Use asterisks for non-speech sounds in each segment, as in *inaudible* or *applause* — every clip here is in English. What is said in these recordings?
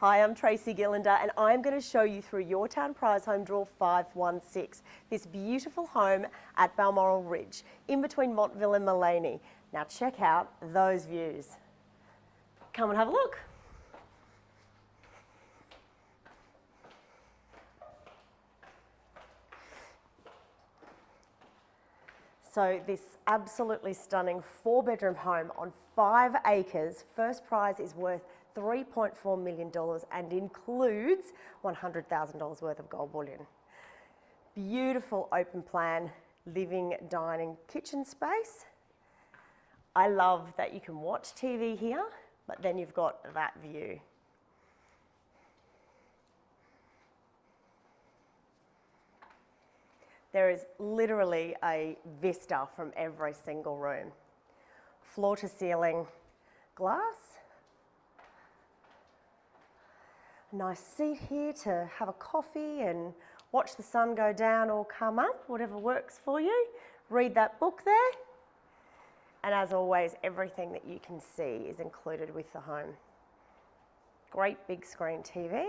Hi, I'm Tracy Gillander and I'm going to show you through Yourtown prize home draw 516, this beautiful home at Balmoral Ridge, in between Montville and Maleny. Now check out those views. Come and have a look. So this absolutely stunning four bedroom home on five acres, first prize is worth $3.4 million and includes $100,000 worth of gold bullion. Beautiful open plan, living, dining, kitchen space. I love that you can watch TV here, but then you've got that view. There is literally a vista from every single room. Floor to ceiling glass, nice seat here to have a coffee and watch the sun go down or come up, whatever works for you. Read that book there. And as always, everything that you can see is included with the home. Great big screen TV.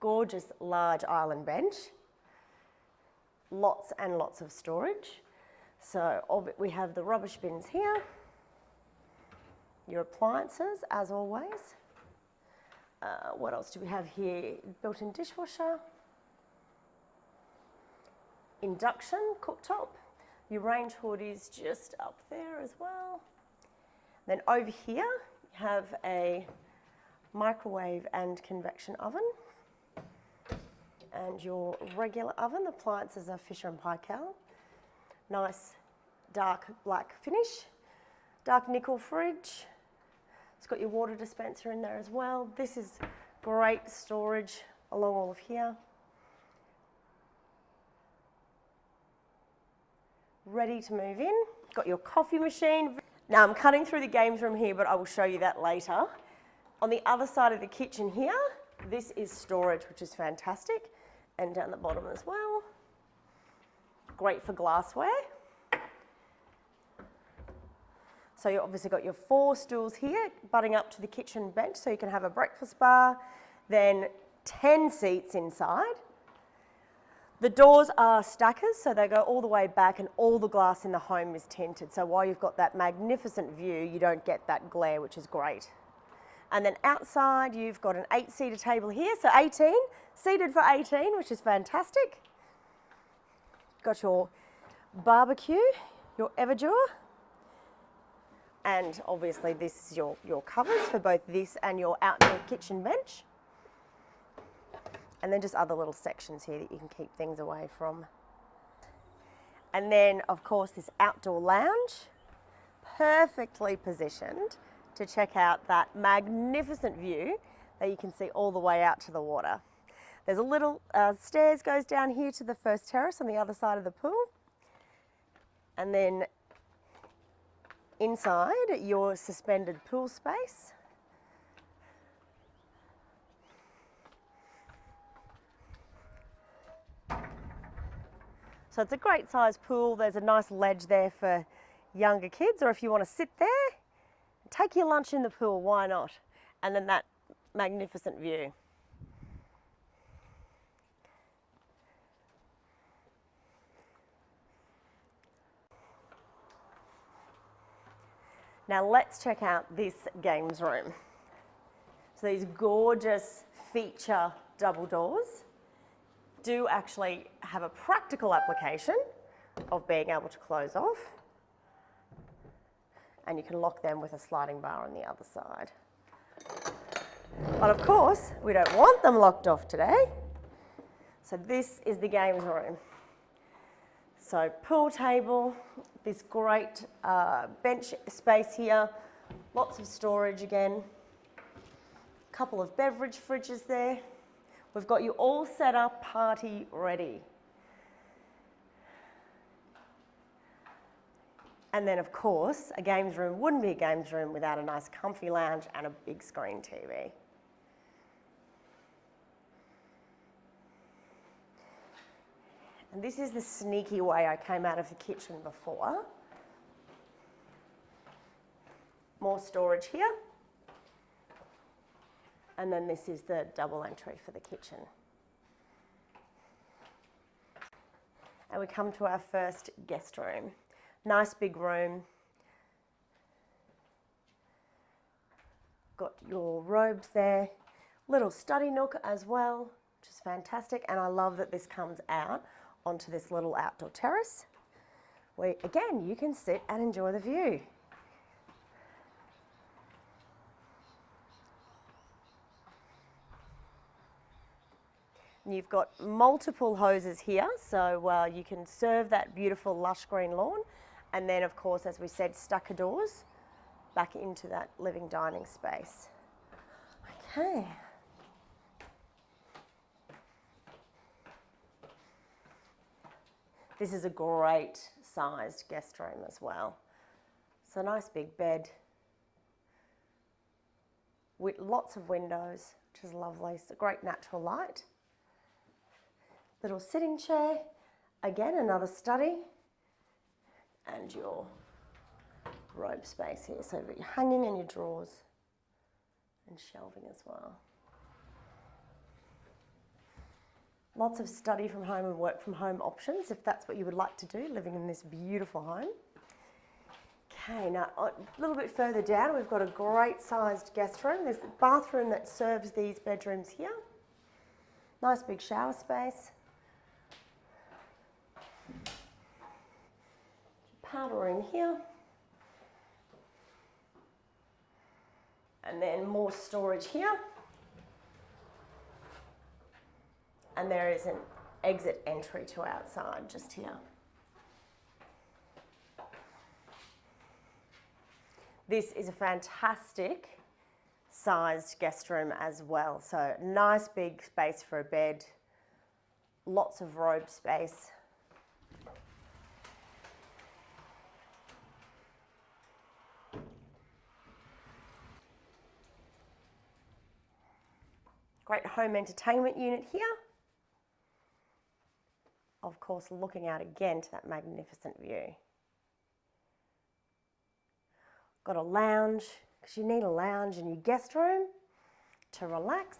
Gorgeous large island bench. Lots and lots of storage. So we have the rubbish bins here, your appliances as always. Uh, what else do we have here? Built-in dishwasher, induction cooktop. Your range hood is just up there as well. Then over here, you have a microwave and convection oven. And your regular oven, the appliances are Fisher and Paykel nice dark black finish. Dark nickel fridge. It's got your water dispenser in there as well. This is great storage along all of here. Ready to move in. Got your coffee machine. Now I'm cutting through the games room here, but I will show you that later. On the other side of the kitchen here, this is storage, which is fantastic. And down the bottom as well. Great for glassware. So you've obviously got your four stools here butting up to the kitchen bench so you can have a breakfast bar, then 10 seats inside. The doors are stackers, so they go all the way back and all the glass in the home is tinted. So while you've got that magnificent view, you don't get that glare, which is great. And then outside, you've got an eight-seater table here, so 18, seated for 18, which is fantastic. Got your barbecue, your Everdure, and obviously this is your, your covers for both this and your outdoor kitchen bench. And then just other little sections here that you can keep things away from. And then of course this outdoor lounge, perfectly positioned to check out that magnificent view that you can see all the way out to the water. There's a little uh, stairs goes down here to the first terrace on the other side of the pool. And then inside your suspended pool space. So it's a great size pool. There's a nice ledge there for younger kids or if you want to sit there, take your lunch in the pool, why not? And then that magnificent view. Now let's check out this games room. So these gorgeous feature double doors do actually have a practical application of being able to close off. And you can lock them with a sliding bar on the other side. But of course, we don't want them locked off today. So this is the games room. So pool table, this great uh, bench space here, lots of storage again, couple of beverage fridges there. We've got you all set up, party ready. And then of course, a games room wouldn't be a games room without a nice comfy lounge and a big screen TV. And this is the sneaky way I came out of the kitchen before. More storage here. And then this is the double entry for the kitchen. And we come to our first guest room. Nice big room. Got your robes there. Little study nook as well, which is fantastic. And I love that this comes out onto this little outdoor terrace where again you can sit and enjoy the view. You've got multiple hoses here, so uh, you can serve that beautiful lush green lawn. And then, of course, as we said, stacker doors back into that living dining space. Okay. This is a great sized guest room as well. So nice big bed with lots of windows, which is lovely. It's a great natural light. Little sitting chair, again another study, and your robe space here. So you're hanging in your drawers and shelving as well. Lots of study from home and work from home options if that's what you would like to do, living in this beautiful home. Okay, now a little bit further down, we've got a great sized guest room. There's the bathroom that serves these bedrooms here. Nice big shower space. Powder room here. And then more storage here. And there is an exit entry to outside just here. This is a fantastic sized guest room as well. So nice big space for a bed, lots of robe space. Great home entertainment unit here of course looking out again to that magnificent view. Got a lounge, because you need a lounge in your guest room to relax.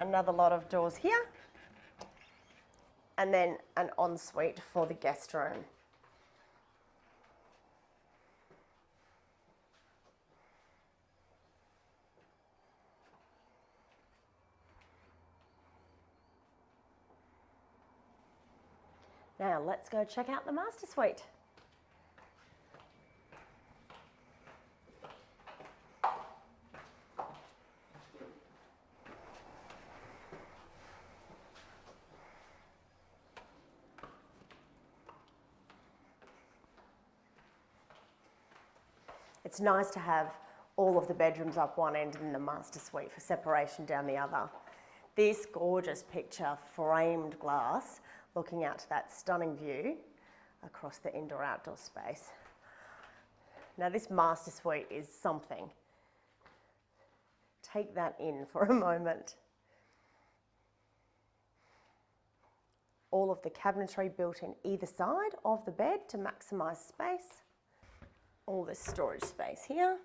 Another lot of doors here. And then an ensuite for the guest room. Now let's go check out the master suite. It's nice to have all of the bedrooms up one end and the master suite for separation down the other. This gorgeous picture, framed glass, looking out to that stunning view across the indoor outdoor space. Now this master suite is something. Take that in for a *laughs* moment. All of the cabinetry built in either side of the bed to maximise space. All this storage space here.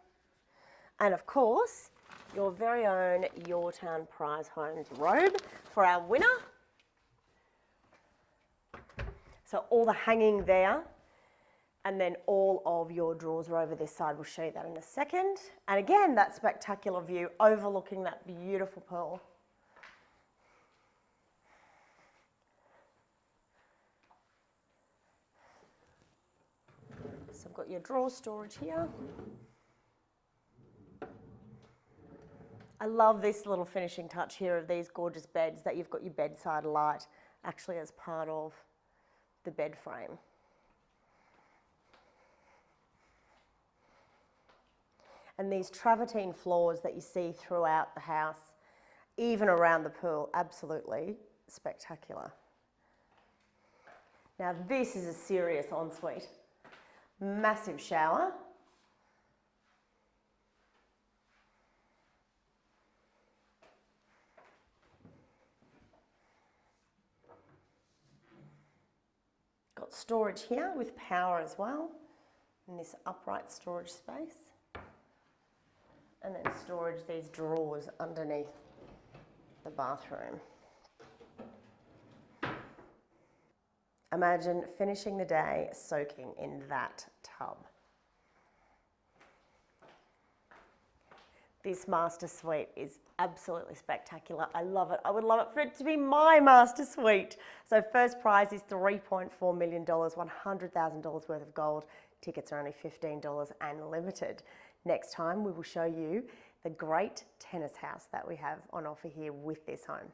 And of course, your very own Yourtown Prize Homes robe for our winner. So all the hanging there and then all of your drawers are over this side. We'll show you that in a second. And again, that spectacular view overlooking that beautiful pool. So I've got your drawer storage here. I love this little finishing touch here of these gorgeous beds that you've got your bedside light actually as part of the bed frame. And these travertine floors that you see throughout the house, even around the pool, absolutely spectacular. Now this is a serious ensuite. Massive shower, storage here with power as well in this upright storage space. And then storage these drawers underneath the bathroom. Imagine finishing the day soaking in that tub. This master suite is absolutely spectacular. I love it. I would love it for it to be my master suite. So first prize is $3.4 million, $100,000 worth of gold. Tickets are only $15 and limited. Next time we will show you the great tennis house that we have on offer here with this home.